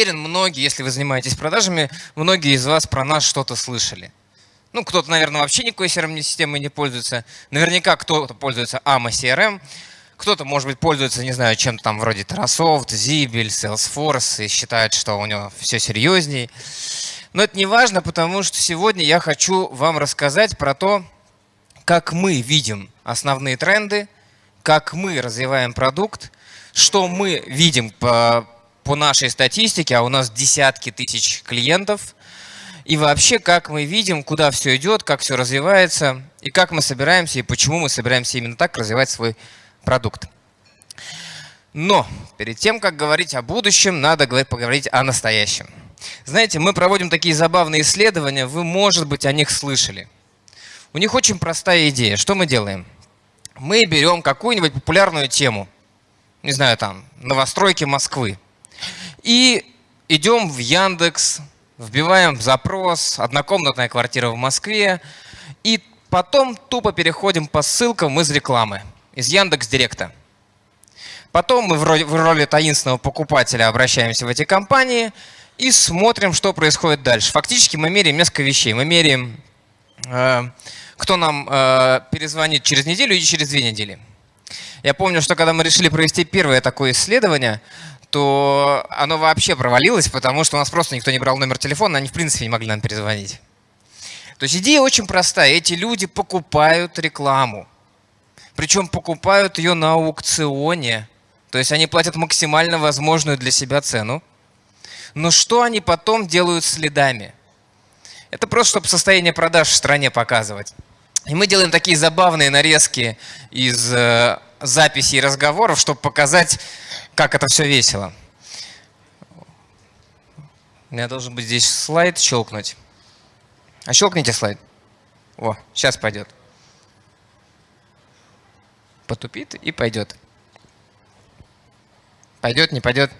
уверен, многие, если вы занимаетесь продажами, многие из вас про нас что-то слышали. Ну, кто-то, наверное, вообще никакой CRM-системой не пользуется. Наверняка кто-то пользуется AMA CRM. Кто-то, может быть, пользуется, не знаю, чем-то там вроде Terrasoft, Zibel, Salesforce и считает, что у него все серьезней. Но это не важно, потому что сегодня я хочу вам рассказать про то, как мы видим основные тренды, как мы развиваем продукт, что мы видим по, по нашей статистике, а у нас десятки тысяч клиентов, и вообще, как мы видим, куда все идет, как все развивается, и как мы собираемся, и почему мы собираемся именно так развивать свой продукт. Но перед тем, как говорить о будущем, надо поговорить о настоящем. Знаете, мы проводим такие забавные исследования, вы, может быть, о них слышали. У них очень простая идея. Что мы делаем? Мы берем какую-нибудь популярную тему, не знаю, там, новостройки Москвы, и идем в Яндекс, вбиваем запрос «однокомнатная квартира в Москве», и потом тупо переходим по ссылкам из рекламы, из Яндекс Директа. Потом мы в роли, таинственного покупателя обращаемся в эти компании – и смотрим, что происходит дальше. Фактически мы меряем несколько вещей. Мы меряем, э, кто нам э, перезвонит через неделю и через две недели. Я помню, что когда мы решили провести первое такое исследование, то оно вообще провалилось, потому что у нас просто никто не брал номер телефона, они в принципе не могли нам перезвонить. То есть идея очень простая. Эти люди покупают рекламу. Причем покупают ее на аукционе. То есть они платят максимально возможную для себя цену. Но что они потом делают следами? Это просто, чтобы состояние продаж в стране показывать. И мы делаем такие забавные нарезки из э, записей разговоров, чтобы показать, как это все весело. У меня должен быть здесь слайд щелкнуть. А щелкните слайд. О, сейчас пойдет. Потупит и пойдет. Пойдет, не пойдет?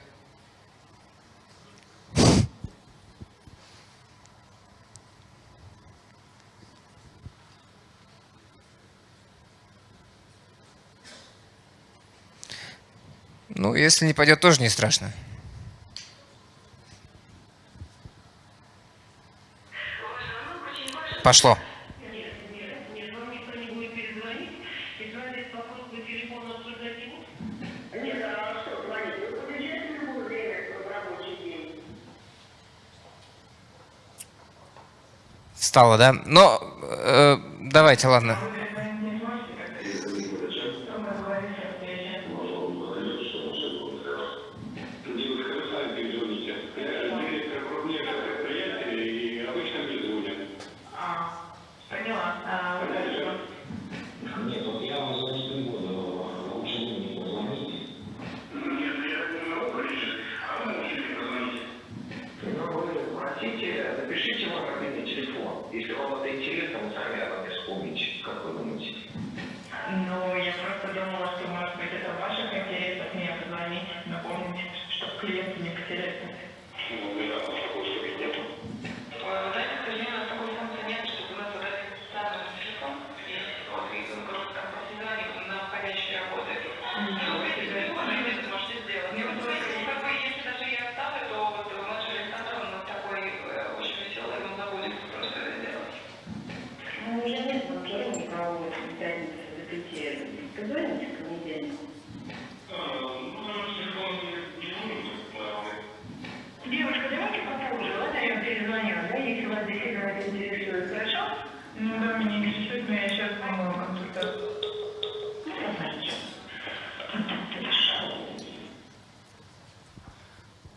Ну, если не пойдет, тоже не страшно. Пошло. Стало, да? Но э, давайте, ладно.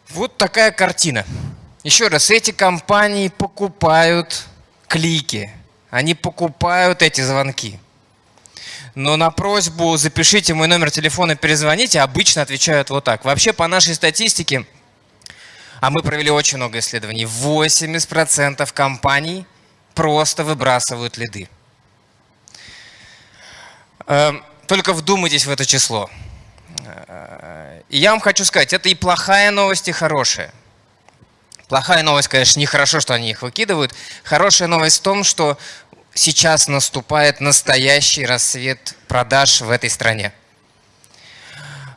Вот такая картина. Еще раз, эти компании покупают клики, они покупают эти звонки. Но на просьбу «запишите мой номер телефона, перезвоните» обычно отвечают вот так. Вообще, по нашей статистике, а мы провели очень много исследований, 80% компаний просто выбрасывают лиды. Эм, только вдумайтесь в это число. И я вам хочу сказать, это и плохая новость, и хорошая. Плохая новость, конечно, нехорошо, что они их выкидывают. Хорошая новость в том, что сейчас наступает настоящий рассвет продаж в этой стране.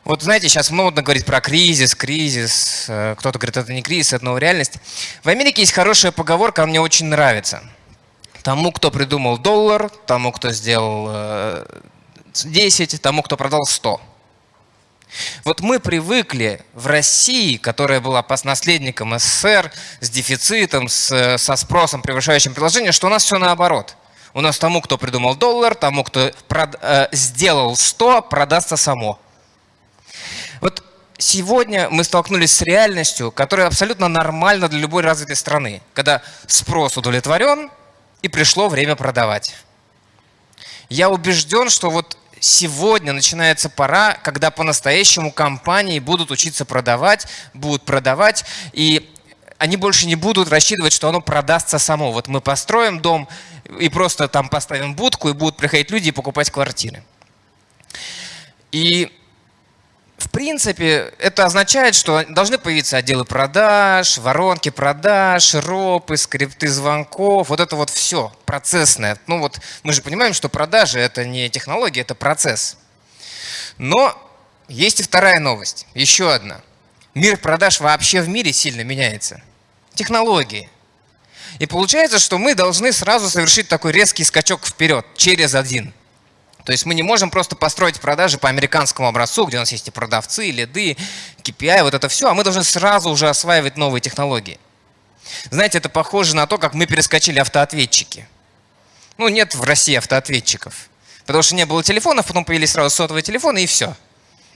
Вот знаете, сейчас модно говорить про кризис, кризис. Э, кто-то говорит, это не кризис, это новая реальность. В Америке есть хорошая поговорка, она мне очень нравится. Тому, кто придумал доллар, тому, кто сделал 10, э, тому, кто продал 100. Вот мы привыкли в России, которая была наследником СССР, с дефицитом, с, со спросом, превышающим предложение, что у нас все наоборот. У нас тому, кто придумал доллар, тому, кто прод, э, сделал 100, продастся само. Вот сегодня мы столкнулись с реальностью, которая абсолютно нормальна для любой развитой страны, когда спрос удовлетворен и пришло время продавать. Я убежден, что вот сегодня начинается пора, когда по-настоящему компании будут учиться продавать, будут продавать, и они больше не будут рассчитывать, что оно продастся само. Вот мы построим дом и просто там поставим будку, и будут приходить люди и покупать квартиры. И в принципе, это означает, что должны появиться отделы продаж, воронки продаж, ропы, скрипты звонков, вот это вот все процессное. Ну вот мы же понимаем, что продажи это не технология, это процесс. Но есть и вторая новость, еще одна. Мир продаж вообще в мире сильно меняется. Технологии. И получается, что мы должны сразу совершить такой резкий скачок вперед, через один. То есть мы не можем просто построить продажи по американскому образцу, где у нас есть и продавцы, и лиды, KPI, вот это все, а мы должны сразу уже осваивать новые технологии. Знаете, это похоже на то, как мы перескочили автоответчики. Ну, нет в России автоответчиков. Потому что не было телефонов, потом появились сразу сотовые телефоны, и все.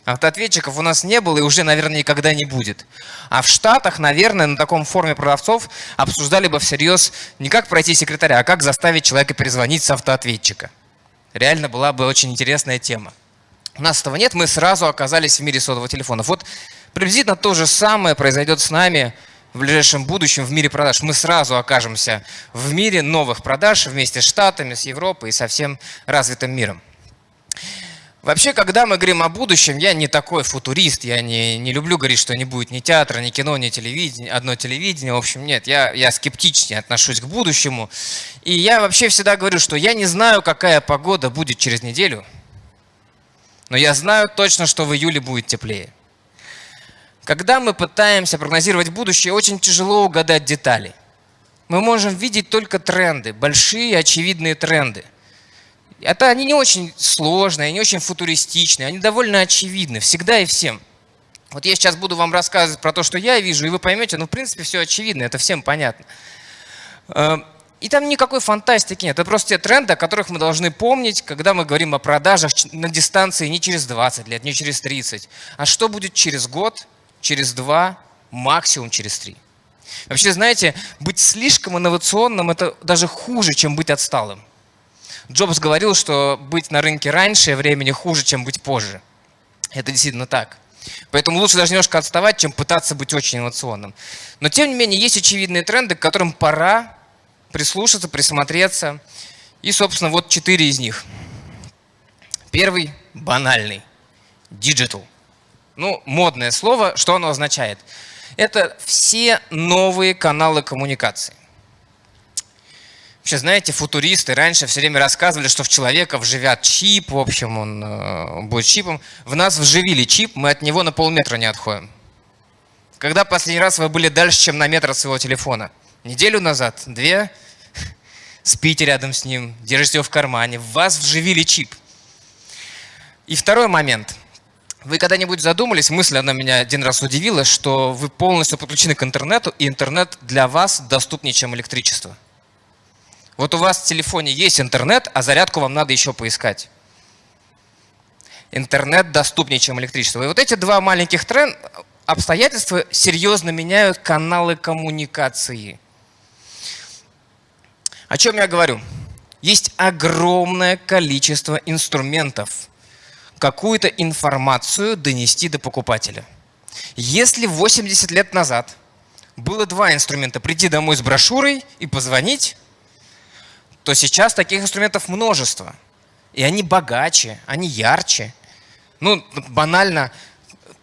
Автоответчиков у нас не было и уже, наверное, никогда не будет. А в Штатах, наверное, на таком форуме продавцов обсуждали бы всерьез не как пройти секретаря, а как заставить человека перезвонить с автоответчика. Реально была бы очень интересная тема. У нас этого нет, мы сразу оказались в мире сотового телефона. Вот приблизительно то же самое произойдет с нами в ближайшем будущем в мире продаж. Мы сразу окажемся в мире новых продаж вместе с Штатами, с Европой и со всем развитым миром. Вообще, когда мы говорим о будущем, я не такой футурист, я не, не люблю говорить, что не будет ни театра, ни кино, ни телевидения, одно телевидение. В общем, нет, я, я скептичнее отношусь к будущему. И я вообще всегда говорю, что я не знаю, какая погода будет через неделю, но я знаю точно, что в июле будет теплее. Когда мы пытаемся прогнозировать будущее, очень тяжело угадать детали. Мы можем видеть только тренды, большие очевидные тренды. Это они не очень сложные, не очень футуристичные, они довольно очевидны, всегда и всем. Вот я сейчас буду вам рассказывать про то, что я вижу, и вы поймете, ну, в принципе, все очевидно, это всем понятно. Э, и там никакой фантастики нет. Это просто те тренды, о которых мы должны помнить, когда мы говорим о продажах на дистанции не через 20 лет, не через 30, а что будет через год, через два, максимум через три. Вообще, знаете, быть слишком инновационным – это даже хуже, чем быть отсталым. Джобс говорил, что быть на рынке раньше времени хуже, чем быть позже. Это действительно так. Поэтому лучше даже немножко отставать, чем пытаться быть очень инновационным. Но тем не менее есть очевидные тренды, к которым пора прислушаться, присмотреться. И, собственно, вот четыре из них. Первый – банальный. Digital. Ну, модное слово. Что оно означает? Это все новые каналы коммуникации. Вообще, знаете, футуристы раньше все время рассказывали, что в человека вживят чип, в общем, он э, будет чипом. В нас вживили чип, мы от него на полметра не отходим. Когда последний раз вы были дальше, чем на метр от своего телефона? Неделю назад? Две? Спите рядом с ним, держите его в кармане. В вас вживили чип. И второй момент. Вы когда-нибудь задумались, мысль, она меня один раз удивила, что вы полностью подключены к интернету, и интернет для вас доступнее, чем электричество. Вот у вас в телефоне есть интернет, а зарядку вам надо еще поискать. Интернет доступнее, чем электричество. И вот эти два маленьких тренд, обстоятельства серьезно меняют каналы коммуникации. О чем я говорю? Есть огромное количество инструментов, какую-то информацию донести до покупателя. Если 80 лет назад было два инструмента – прийти домой с брошюрой и позвонить, то сейчас таких инструментов множество. И они богаче, они ярче. Ну, банально,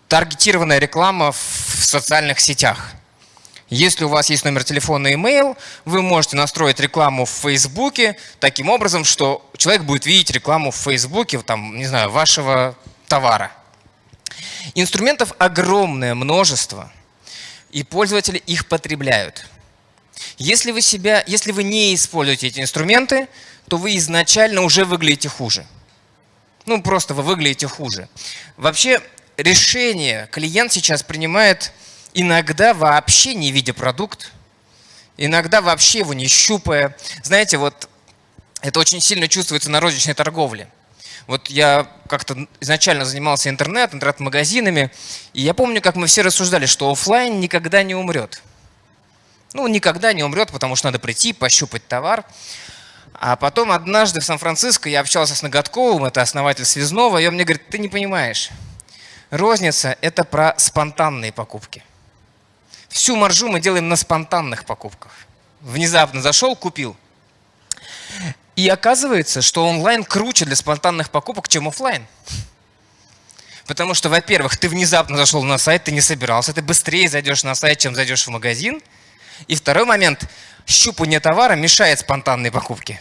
таргетированная реклама в социальных сетях. Если у вас есть номер телефона и email, вы можете настроить рекламу в Фейсбуке таким образом, что человек будет видеть рекламу в Фейсбуке, там, не знаю, вашего товара. Инструментов огромное множество, и пользователи их потребляют. Если вы, себя, если вы не используете эти инструменты, то вы изначально уже выглядите хуже. Ну, просто вы выглядите хуже. Вообще, решение клиент сейчас принимает иногда вообще не видя продукт, иногда вообще его не щупая. Знаете, вот это очень сильно чувствуется на розничной торговле. Вот я как-то изначально занимался интернет, интернет-магазинами, и я помню, как мы все рассуждали, что офлайн никогда не умрет. Ну, никогда не умрет, потому что надо прийти, пощупать товар. А потом однажды в Сан-Франциско я общался с Ноготковым, это основатель Связного, и он мне говорит, ты не понимаешь, розница – это про спонтанные покупки. Всю маржу мы делаем на спонтанных покупках. Внезапно зашел, купил. И оказывается, что онлайн круче для спонтанных покупок, чем офлайн. Потому что, во-первых, ты внезапно зашел на сайт, ты не собирался, ты быстрее зайдешь на сайт, чем зайдешь в магазин. И второй момент – щупание товара мешает спонтанной покупке.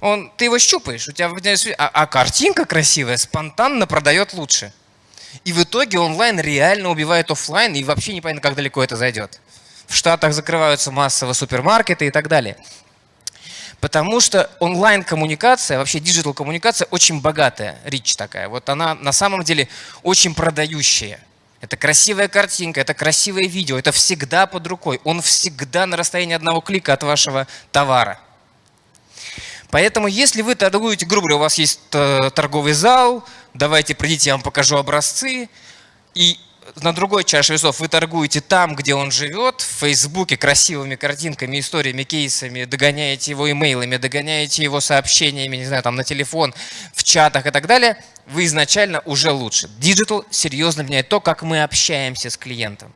Он, ты его щупаешь, у тебя а, а картинка красивая спонтанно продает лучше. И в итоге онлайн реально убивает офлайн, и вообще непонятно, как далеко это зайдет. В Штатах закрываются массово супермаркеты и так далее. Потому что онлайн-коммуникация, вообще диджитал-коммуникация очень богатая, речь такая. Вот она на самом деле очень продающая. Это красивая картинка, это красивое видео, это всегда под рукой. Он всегда на расстоянии одного клика от вашего товара. Поэтому если вы торгуете, грубо говоря, у вас есть э, торговый зал, давайте придите, я вам покажу образцы, и на другой чаше весов вы торгуете там, где он живет, в Фейсбуке красивыми картинками, историями, кейсами, догоняете его имейлами, догоняете его сообщениями, не знаю, там на телефон, в чатах и так далее, вы изначально уже лучше. Digital серьезно меняет то, как мы общаемся с клиентом.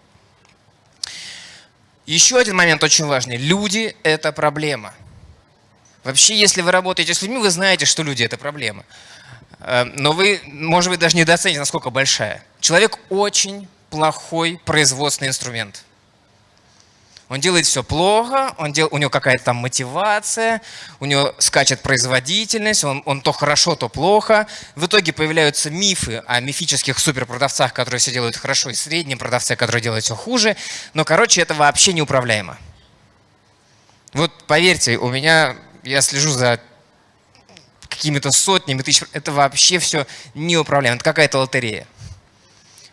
Еще один момент очень важный. Люди – это проблема. Вообще, если вы работаете с людьми, вы знаете, что люди – это проблема. Э, но вы, может быть, даже недооцените, насколько большая. Человек очень плохой производственный инструмент. Он делает все плохо, он дел, у него какая-то там мотивация, у него скачет производительность, он, он то хорошо, то плохо. В итоге появляются мифы о мифических суперпродавцах, которые все делают хорошо, и среднем продавце, который делает все хуже. Но, короче, это вообще неуправляемо. Вот поверьте, у меня, я слежу за какими-то сотнями тысяч, это вообще все неуправляемо, это какая-то лотерея.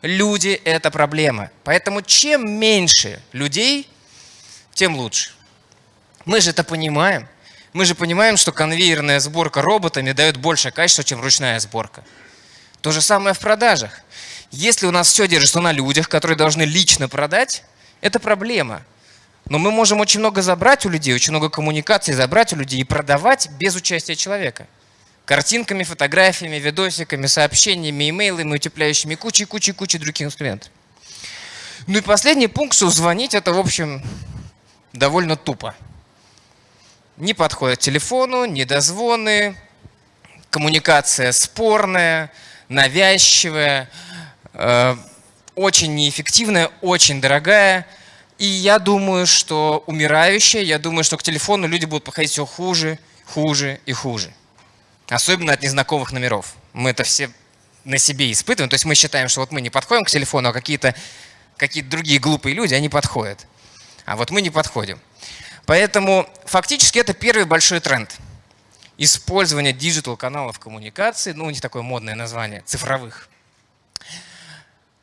Люди – это проблема. Поэтому чем меньше людей, тем лучше. Мы же это понимаем. Мы же понимаем, что конвейерная сборка роботами дает больше качества, чем ручная сборка. То же самое в продажах. Если у нас все держится на людях, которые должны лично продать, это проблема. Но мы можем очень много забрать у людей, очень много коммуникаций забрать у людей и продавать без участия человека картинками, фотографиями, видосиками, сообщениями, имейлами, утепляющими кучей-кучей-кучей других инструментов. Ну и последний пункт, звонить это, в общем, довольно тупо. Не подходят к телефону, недозвоны, коммуникация спорная, навязчивая, э, очень неэффективная, очень дорогая. И я думаю, что умирающая, я думаю, что к телефону люди будут подходить все хуже, хуже и хуже. Особенно от незнакомых номеров. Мы это все на себе испытываем. То есть мы считаем, что вот мы не подходим к телефону, а какие-то какие другие глупые люди, они подходят. А вот мы не подходим. Поэтому фактически это первый большой тренд. Использование digital -каналов коммуникации, ну у них такое модное название, цифровых.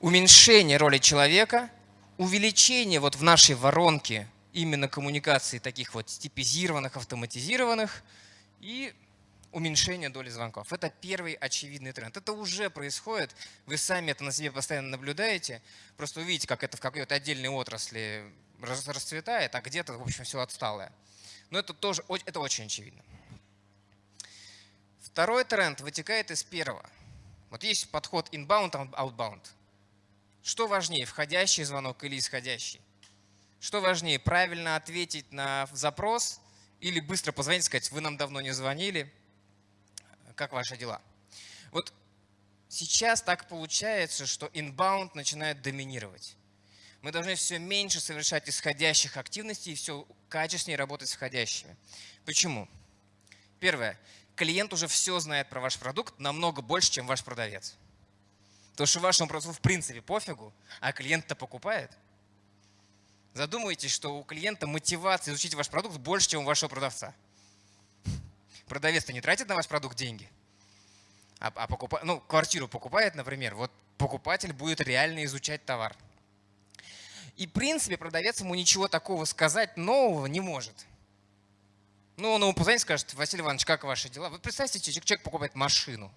Уменьшение роли человека, увеличение вот в нашей воронке именно коммуникаций таких вот типизированных, автоматизированных и уменьшение доли звонков. Это первый очевидный тренд. Это уже происходит, вы сами это на себе постоянно наблюдаете, просто увидите, как это в какой-то отдельной отрасли расцветает, а где-то, в общем, все отсталое. Но это тоже это очень очевидно. Второй тренд вытекает из первого. Вот есть подход inbound, outbound. Что важнее, входящий звонок или исходящий? Что важнее, правильно ответить на запрос или быстро позвонить и сказать, вы нам давно не звонили, как ваши дела? Вот сейчас так получается, что inbound начинает доминировать. Мы должны все меньше совершать исходящих активностей и все качественнее работать с входящими. Почему? Первое. Клиент уже все знает про ваш продукт намного больше, чем ваш продавец. То, что вашему продавцу в принципе пофигу, а клиент-то покупает. Задумайтесь, что у клиента мотивация изучить ваш продукт больше, чем у вашего продавца. Продавец-то не тратит на ваш продукт деньги, а, а покупа, ну, квартиру покупает, например, вот покупатель будет реально изучать товар. И в принципе продавец ему ничего такого сказать нового не может. Ну, он ему позвонит и скажет, Василий Иванович, как ваши дела? Вот представьте, человек покупает машину.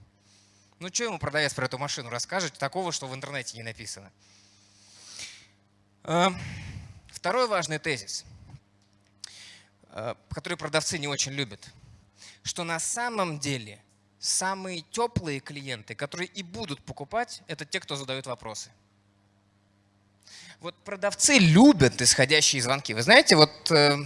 Ну, что ему продавец про эту машину расскажет такого, что в интернете не написано? Эм, второй важный тезис, э, который продавцы не очень любят, что на самом деле самые теплые клиенты, которые и будут покупать, это те, кто задают вопросы. Вот продавцы любят исходящие звонки. Вы знаете, вот э,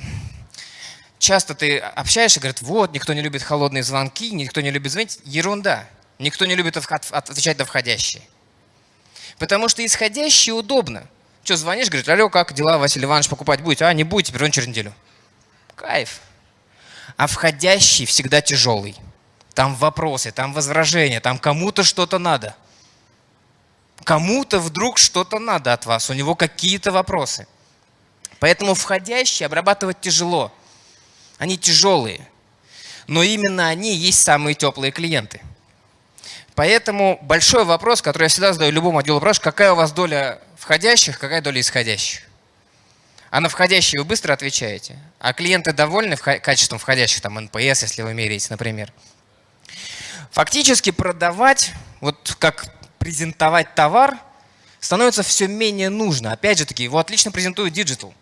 часто ты общаешься и говорят, вот, никто не любит холодные звонки, никто не любит звонить. Ерунда. Никто не любит отвечать на входящие. Потому что исходящие удобно. Что, звонишь, говорит, алло, как дела, Василий Иванович, покупать будете? А, не будете, перезвони через неделю. Кайф. А входящий всегда тяжелый. Там вопросы, там возражения, там кому-то что-то надо. Кому-то вдруг что-то надо от вас, у него какие-то вопросы. Поэтому входящие обрабатывать тяжело. Они тяжелые. Но именно они есть самые теплые клиенты. Поэтому большой вопрос, который я всегда задаю любому отделу продаж, какая у вас доля входящих, какая доля исходящих. А на входящие вы быстро отвечаете. А клиенты довольны качеством входящих, там NPS, если вы меряете, например. Фактически продавать, вот как презентовать товар, становится все менее нужно. Опять же таки, его отлично презентует digital.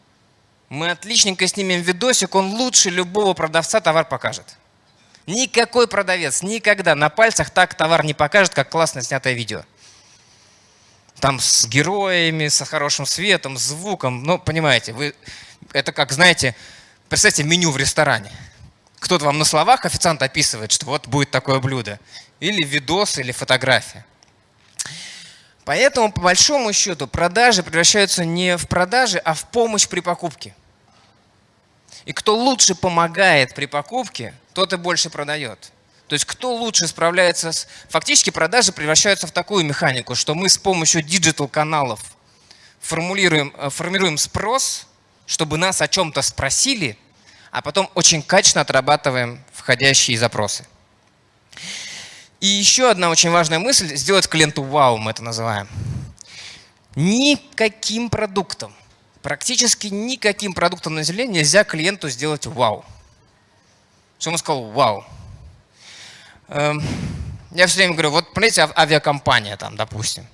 Мы отличненько снимем видосик, он лучше любого продавца товар покажет. Никакой продавец никогда на пальцах так товар не покажет, как классно снятое видео. Там с героями, со хорошим светом, звуком. Ну, понимаете, вы, это как, знаете, представьте меню в ресторане. Кто-то вам на словах официант описывает, что вот будет такое блюдо. Или видос, или фотография. Поэтому, по большому счету, продажи превращаются не в продажи, а в помощь при покупке. И кто лучше помогает при покупке, тот и больше продает. То есть кто лучше справляется с... Фактически продажи превращаются в такую механику, что мы с помощью digital -каналов формулируем, э, формируем спрос, чтобы нас о чем-то спросили, а потом очень качественно отрабатываем входящие запросы. И еще одна очень важная мысль – сделать клиенту вау, мы это называем. Никаким продуктом практически никаким продуктом на Земле нельзя клиенту сделать вау. Что он сказал вау. Эм, я все время говорю, вот, понимаете, авиакомпания там, допустим.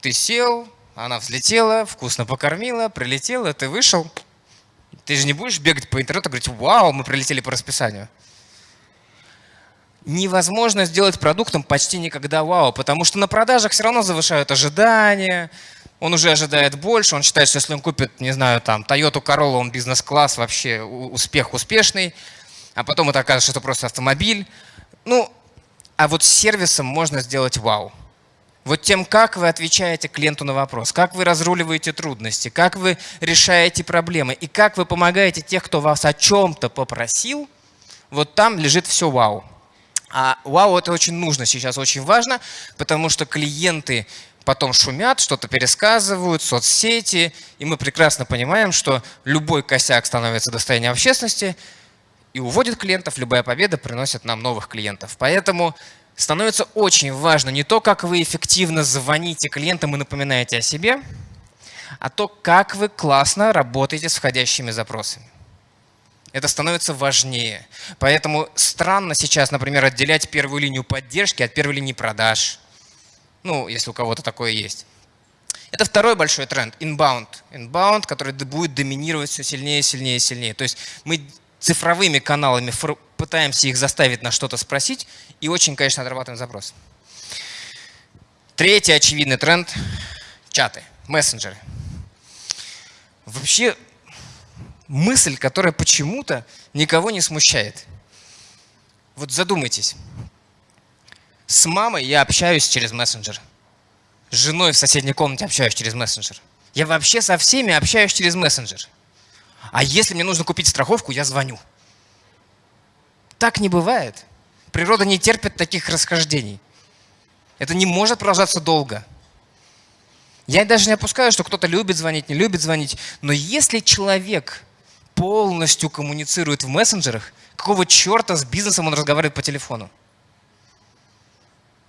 Ты сел, она взлетела, вкусно покормила, прилетела, ты вышел. Ты же не будешь бегать по интернету и говорить, вау, мы прилетели по расписанию. Невозможно сделать продуктом почти никогда вау, потому что на продажах все равно завышают ожидания, он уже ожидает больше, он считает, что если он купит, не знаю, там, Toyota Corolla, он бизнес-класс, вообще успех успешный, а потом это окажется, что это просто автомобиль. Ну, а вот с сервисом можно сделать вау. Вот тем, как вы отвечаете клиенту на вопрос, как вы разруливаете трудности, как вы решаете проблемы и как вы помогаете тех, кто вас о чем-то попросил, вот там лежит все вау. А вау это очень нужно сейчас, очень важно, потому что клиенты потом шумят, что-то пересказывают, соцсети, и мы прекрасно понимаем, что любой косяк становится достоянием общественности и уводит клиентов, любая победа приносит нам новых клиентов. Поэтому становится очень важно не то, как вы эффективно звоните клиентам и напоминаете о себе, а то, как вы классно работаете с входящими запросами. Это становится важнее. Поэтому странно сейчас, например, отделять первую линию поддержки от первой линии продаж – ну, если у кого-то такое есть. Это второй большой тренд – inbound. Inbound, который будет доминировать все сильнее, сильнее, сильнее. То есть мы цифровыми каналами пытаемся их заставить на что-то спросить и очень, конечно, отрабатываем запрос. Третий очевидный тренд – чаты, мессенджеры. Вообще мысль, которая почему-то никого не смущает. Вот задумайтесь. С мамой я общаюсь через мессенджер. С женой в соседней комнате общаюсь через мессенджер. Я вообще со всеми общаюсь через мессенджер. А если мне нужно купить страховку, я звоню. Так не бывает. Природа не терпит таких расхождений. Это не может продолжаться долго. Я даже не опускаю, что кто-то любит звонить, не любит звонить. Но если человек полностью коммуницирует в мессенджерах, какого черта с бизнесом он разговаривает по телефону?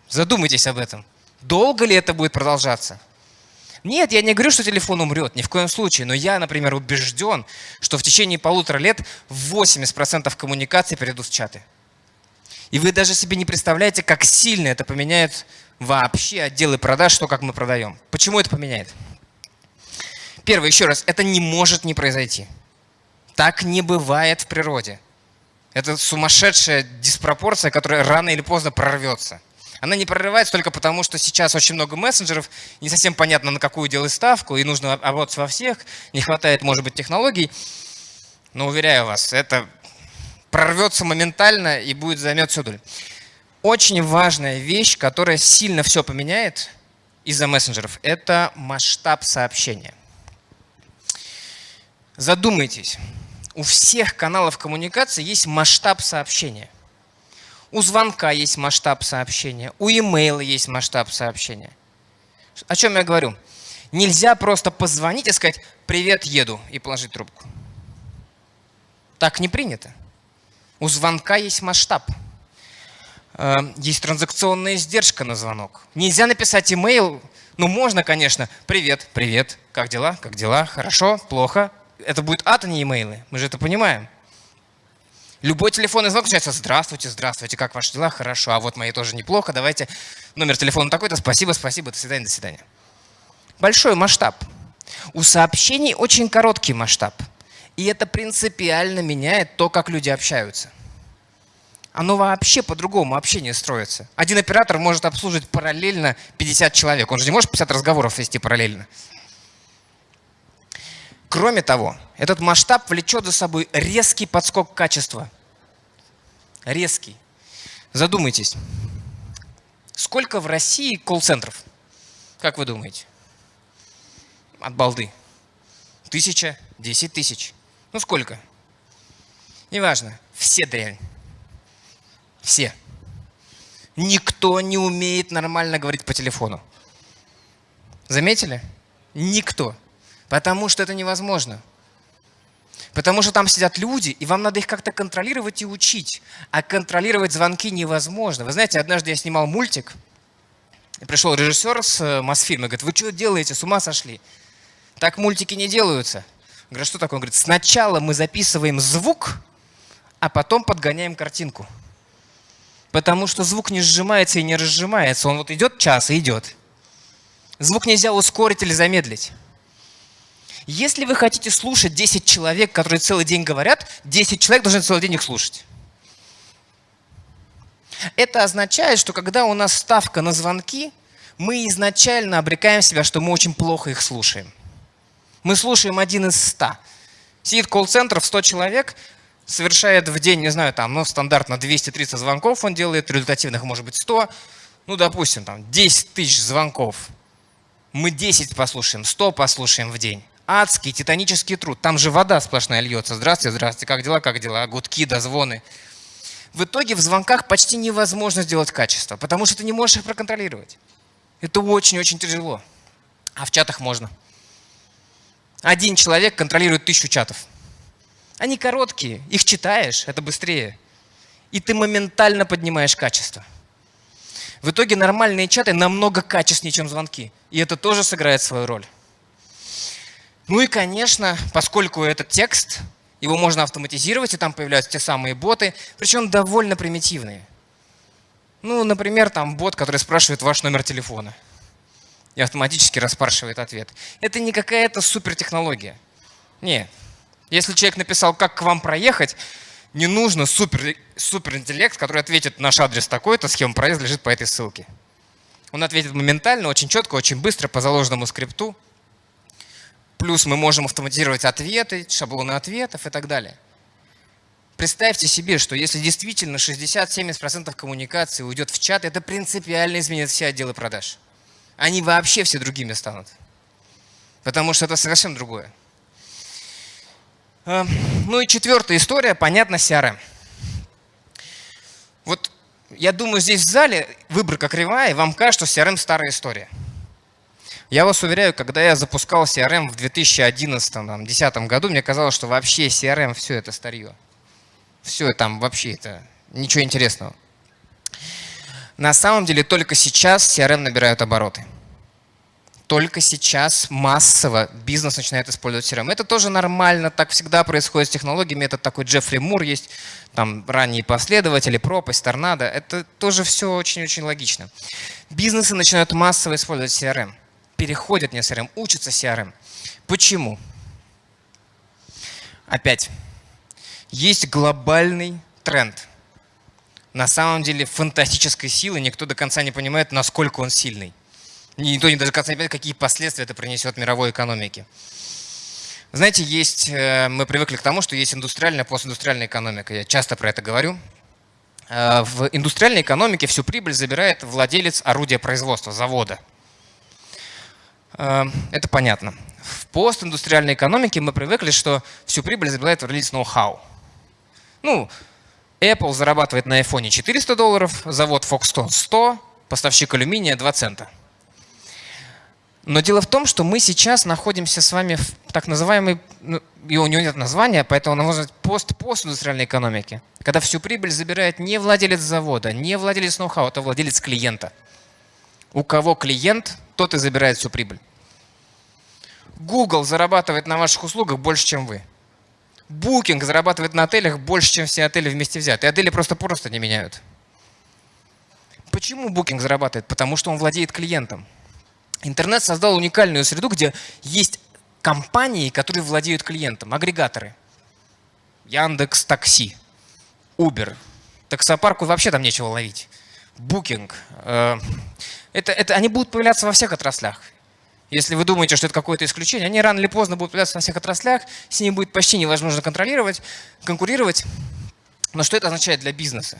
Задумайтесь об этом. Долго ли это будет продолжаться? Нет, я не говорю, что телефон умрет, ни в коем случае. Но я, например, убежден, что в течение полутора лет 80% коммуникаций перейдут в чаты. И вы даже себе не представляете, как сильно это поменяет вообще отделы продаж, то, как мы продаем. Почему это поменяет? Первое, еще раз, это не может не произойти. Так не бывает в природе. Это сумасшедшая диспропорция, которая рано или поздно прорвется. Она не прорывается только потому, что сейчас очень много мессенджеров, не совсем понятно, на какую делать ставку, и нужно работать во всех, не хватает, может быть, технологий. Но уверяю вас, это прорвется моментально и будет займет всю долю. Очень важная вещь, которая сильно все поменяет из-за мессенджеров, это масштаб сообщения. Задумайтесь, у всех каналов коммуникации есть масштаб сообщения. У звонка есть масштаб сообщения, у имейла есть масштаб сообщения. О чем я говорю? Нельзя просто позвонить и сказать «Привет, еду» и положить трубку. Так не принято. У звонка есть масштаб. Э, есть транзакционная издержка на звонок. Нельзя написать имейл, ну можно, конечно, «Привет, привет, как дела, как дела, хорошо, плохо». Это будет ад, а не имейлы, мы же это понимаем. Любой телефонный звонок начинается «Здравствуйте, здравствуйте, как ваши дела? Хорошо, а вот мои тоже неплохо, давайте номер телефона такой-то, спасибо, спасибо, до свидания, до свидания». Большой масштаб. У сообщений очень короткий масштаб. И это принципиально меняет то, как люди общаются. Оно вообще по-другому общение строится. Один оператор может обслуживать параллельно 50 человек. Он же не может 50 разговоров вести параллельно. Кроме того, этот масштаб влечет за собой резкий подскок качества. Резкий. Задумайтесь, сколько в России колл-центров? Как вы думаете? От балды. Тысяча, десять тысяч. Ну сколько? Неважно. Все дрянь. Все. Никто не умеет нормально говорить по телефону. Заметили? Никто. Потому что это невозможно. Потому что там сидят люди, и вам надо их как-то контролировать и учить. А контролировать звонки невозможно. Вы знаете, однажды я снимал мультик, и пришел режиссер с э, Мосфильма, говорит, вы что делаете, с ума сошли? Так мультики не делаются. Я говорю, что такое? Он говорит, сначала мы записываем звук, а потом подгоняем картинку. Потому что звук не сжимается и не разжимается. Он вот идет час и идет. Звук нельзя ускорить или замедлить. Если вы хотите слушать 10 человек, которые целый день говорят, 10 человек должны целый день их слушать. Это означает, что когда у нас ставка на звонки, мы изначально обрекаем себя, что мы очень плохо их слушаем. Мы слушаем один из ста. Сидит колл-центр в 100 человек, совершает в день, не знаю, там, ну, стандартно 230 звонков он делает, результативных может быть 100, ну, допустим, там, 10 тысяч звонков. Мы 10 послушаем, 100 послушаем в день адский титанический труд. Там же вода сплошная льется. Здравствуйте, здравствуйте, как дела, как дела? Гудки, дозвоны. В итоге в звонках почти невозможно сделать качество, потому что ты не можешь их проконтролировать. Это очень-очень тяжело. А в чатах можно. Один человек контролирует тысячу чатов. Они короткие, их читаешь, это быстрее. И ты моментально поднимаешь качество. В итоге нормальные чаты намного качественнее, чем звонки. И это тоже сыграет свою роль. Ну и, конечно, поскольку этот текст, его можно автоматизировать, и там появляются те самые боты, причем довольно примитивные. Ну, например, там бот, который спрашивает ваш номер телефона и автоматически распрашивает ответ. Это не какая-то супертехнология. Нет. Если человек написал, как к вам проехать, не нужно супер, суперинтеллект, который ответит, наш адрес такой-то, схема проезда лежит по этой ссылке. Он ответит моментально, очень четко, очень быстро, по заложенному скрипту. Плюс мы можем автоматизировать ответы, шаблоны ответов и так далее. Представьте себе, что если действительно 60-70% коммуникации уйдет в чат, это принципиально изменит все отделы продаж. Они вообще все другими станут. Потому что это совсем другое. А, ну и четвертая история, понятно, CRM. Вот я думаю, здесь в зале выборка кривая, и вам кажется, что CRM старая история. Я вас уверяю, когда я запускал CRM в 2011-2010 году, мне казалось, что вообще CRM все это старье. Все там вообще это ничего интересного. На самом деле только сейчас CRM набирают обороты. Только сейчас массово бизнес начинает использовать CRM. Это тоже нормально, так всегда происходит с технологиями. Это такой Джеффри Мур есть, там ранние последователи, пропасть, торнадо. Это тоже все очень-очень логично. Бизнесы начинают массово использовать CRM переходят на CRM, учатся CRM. Почему? Опять, есть глобальный тренд. На самом деле фантастической силы, никто до конца не понимает, насколько он сильный. Никто не до конца не понимает, какие последствия это принесет мировой экономике. Знаете, есть, э, мы привыкли к тому, что есть индустриальная, постиндустриальная экономика. Я часто про это говорю. Э, в индустриальной экономике всю прибыль забирает владелец орудия производства, завода – это понятно. В постиндустриальной экономике мы привыкли, что всю прибыль забирает релиз ноу-хау. Ну, Apple зарабатывает на iPhone 400 долларов, завод Foxconn 100, поставщик алюминия 2 цента. Но дело в том, что мы сейчас находимся с вами в так называемой, ну, и у него нет названия, поэтому он называется пост-постиндустриальной экономике, когда всю прибыль забирает не владелец завода, не владелец ноу-хау, а владелец клиента. У кого клиент, тот и забирает всю прибыль. Google зарабатывает на ваших услугах больше, чем вы. Booking зарабатывает на отелях больше, чем все отели вместе взятые. Отели просто-просто не меняют. Почему Booking зарабатывает? Потому что он владеет клиентом. Интернет создал уникальную среду, где есть компании, которые владеют клиентом, агрегаторы. Яндекс Такси, Uber. Таксопарку вообще там нечего ловить. Booking. Э, это, это, они будут появляться во всех отраслях. Если вы думаете, что это какое-то исключение, они рано или поздно будут появляться во всех отраслях, с ними будет почти невозможно контролировать, конкурировать. Но что это означает для бизнеса?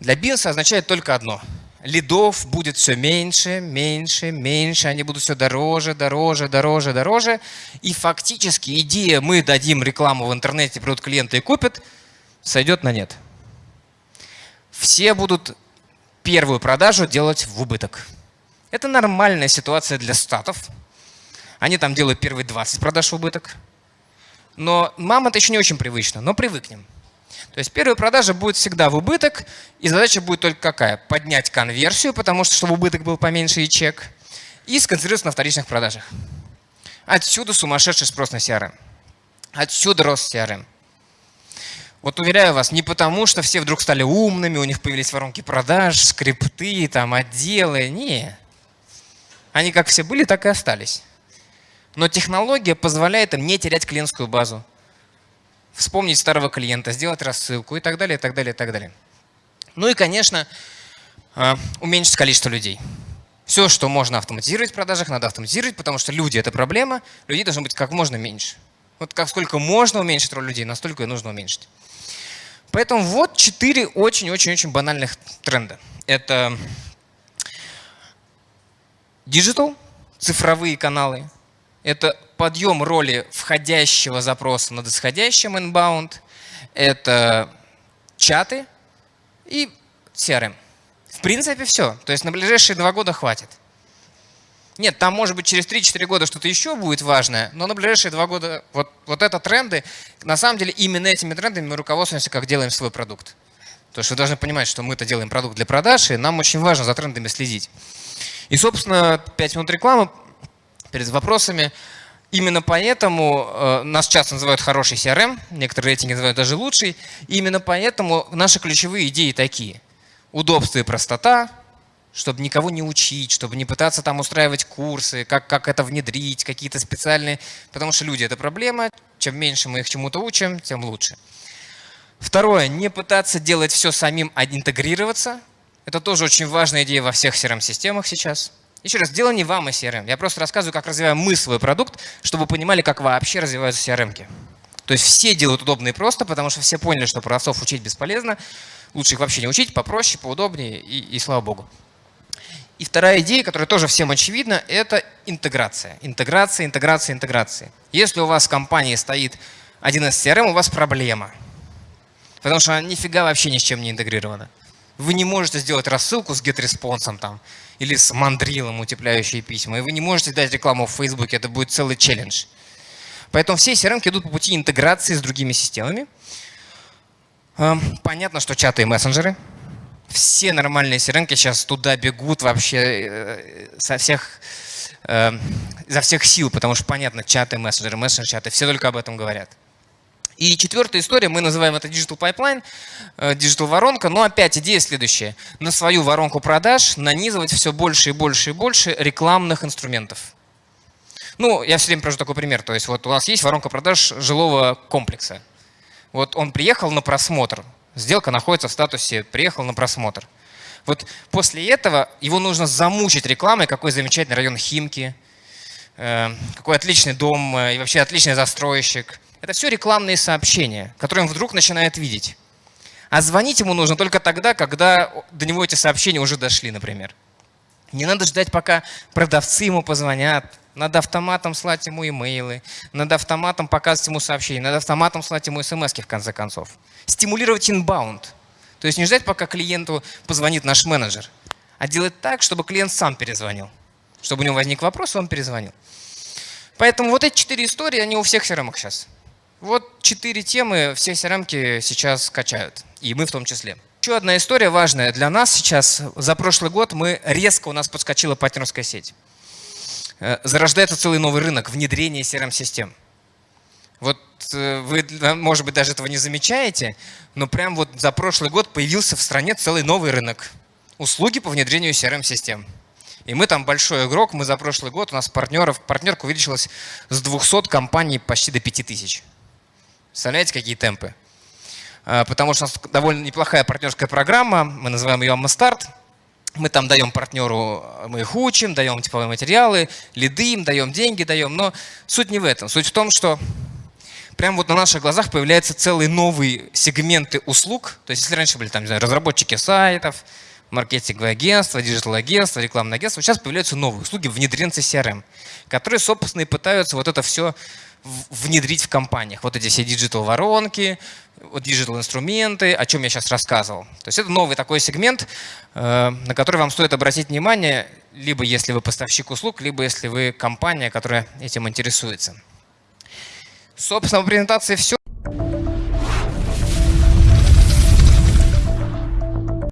Для бизнеса означает только одно. Лидов будет все меньше, меньше, меньше, они будут все дороже, дороже, дороже, дороже. И фактически идея «мы дадим рекламу в интернете, придут клиенты и купят» сойдет на нет. Все будут первую продажу делать в убыток. Это нормальная ситуация для статов. Они там делают первые 20 продаж в убыток. Но мам это еще не очень привычно, но привыкнем. То есть первая продажа будет всегда в убыток, и задача будет только какая? Поднять конверсию, потому что чтобы убыток был поменьше и чек, и сконцентрироваться на вторичных продажах. Отсюда сумасшедший спрос на CRM. Отсюда рост CRM. Вот уверяю вас, не потому, что все вдруг стали умными, у них появились воронки продаж, скрипты, там, отделы. Не. Они как все были, так и остались. Но технология позволяет им не терять клиентскую базу. Вспомнить старого клиента, сделать рассылку и так далее, и так далее, и так далее. Ну и, конечно, а, уменьшить количество людей. Все, что можно автоматизировать в продажах, надо автоматизировать, потому что люди – это проблема, людей должно быть как можно меньше. Вот как сколько можно уменьшить роль людей, настолько и нужно уменьшить. Поэтому вот четыре очень-очень-очень банальных тренда. Это digital, цифровые каналы. Это подъем роли входящего запроса над исходящим inbound. Это чаты и CRM. В принципе, все. То есть на ближайшие два года хватит. Нет, там может быть через 3-4 года что-то еще будет важное, но на ближайшие два года вот, вот это тренды. На самом деле именно этими трендами мы руководствуемся, как делаем свой продукт. То есть вы должны понимать, что мы это делаем продукт для продаж, и нам очень важно за трендами следить. И, собственно, 5 минут рекламы перед вопросами. Именно поэтому э, нас часто называют хороший CRM, некоторые рейтинги называют даже лучший. И именно поэтому наши ключевые идеи такие. Удобство и простота, чтобы никого не учить, чтобы не пытаться там устраивать курсы, как, как это внедрить, какие-то специальные. Потому что люди – это проблема. Чем меньше мы их чему-то учим, тем лучше. Второе – не пытаться делать все самим, а интегрироваться. Это тоже очень важная идея во всех CRM-системах сейчас. Еще раз, дело не вам и CRM. Я просто рассказываю, как развиваем мы свой продукт, чтобы вы понимали, как вообще развиваются CRM. -ки. То есть все делают удобно и просто, потому что все поняли, что продавцов учить бесполезно. Лучше их вообще не учить, попроще, поудобнее и, и слава богу. И вторая идея, которая тоже всем очевидна, это интеграция. Интеграция, интеграция, интеграция. Если у вас в компании стоит один из CRM, у вас проблема. Потому что она нифига вообще ни с чем не интегрирована. Вы не можете сделать рассылку с GetResponse там, или с мандрилом, утепляющие письма. И вы не можете дать рекламу в Facebook, это будет целый челлендж. Поэтому все CRM идут по пути интеграции с другими системами. Эм, понятно, что чаты и мессенджеры. Все нормальные CRM сейчас туда бегут вообще э, со всех, э, за всех сил, потому что понятно, чаты, мессенджеры, мессенджер-чаты, все только об этом говорят. И четвертая история, мы называем это Digital Pipeline, э, Digital воронка, но опять идея следующая. На свою воронку продаж нанизывать все больше и больше и больше рекламных инструментов. Ну, я все время привожу такой пример. То есть вот у нас есть воронка продаж жилого комплекса. Вот он приехал на просмотр, сделка находится в статусе «приехал на просмотр». Вот после этого его нужно замучить рекламой, какой замечательный район Химки, э, какой отличный дом э, и вообще отличный застройщик. Это все рекламные сообщения, которые он вдруг начинает видеть. А звонить ему нужно только тогда, когда до него эти сообщения уже дошли, например. Не надо ждать, пока продавцы ему позвонят. Надо автоматом слать ему имейлы, надо автоматом показывать ему сообщения, надо автоматом слать ему смс в конце концов. Стимулировать инбаунд. То есть не ждать, пока клиенту позвонит наш менеджер, а делать так, чтобы клиент сам перезвонил. Чтобы у него возник вопрос, он перезвонил. Поэтому вот эти четыре истории, они у всех CRM сейчас. Вот четыре темы все CRM сейчас качают, и мы в том числе. Еще одна история важная для нас сейчас. За прошлый год мы резко у нас подскочила партнерская сеть. Э, зарождается целый новый рынок внедрения CRM-систем. Вот э, вы, может быть, даже этого не замечаете, но прям вот за прошлый год появился в стране целый новый рынок. Услуги по внедрению CRM-систем. И мы там большой игрок, мы за прошлый год, у нас партнеров, партнерка увеличилась с 200 компаний почти до 5000. Представляете, какие темпы? А, потому что у нас довольно неплохая партнерская программа, мы называем ее Аммастарт. Мы там даем партнеру, мы их учим, даем типовые материалы, лиды им, даем деньги, даем. Но суть не в этом. Суть в том, что прямо вот на наших глазах появляются целые новые сегменты услуг. То есть если раньше были там, не знаю, разработчики сайтов, маркетинговые агентства, digital -агентства, рекламные агентства, сейчас появляются новые услуги, внедренцы CRM, которые, собственно, и пытаются вот это все внедрить в компаниях. Вот эти все digital -воронки, digital -инструменты, о чем я сейчас рассказывал. То есть это новый такой сегмент, э, на который вам стоит обратить внимание, либо если вы поставщик услуг, либо если вы компания, которая этим интересуется. Собственно, в презентации все.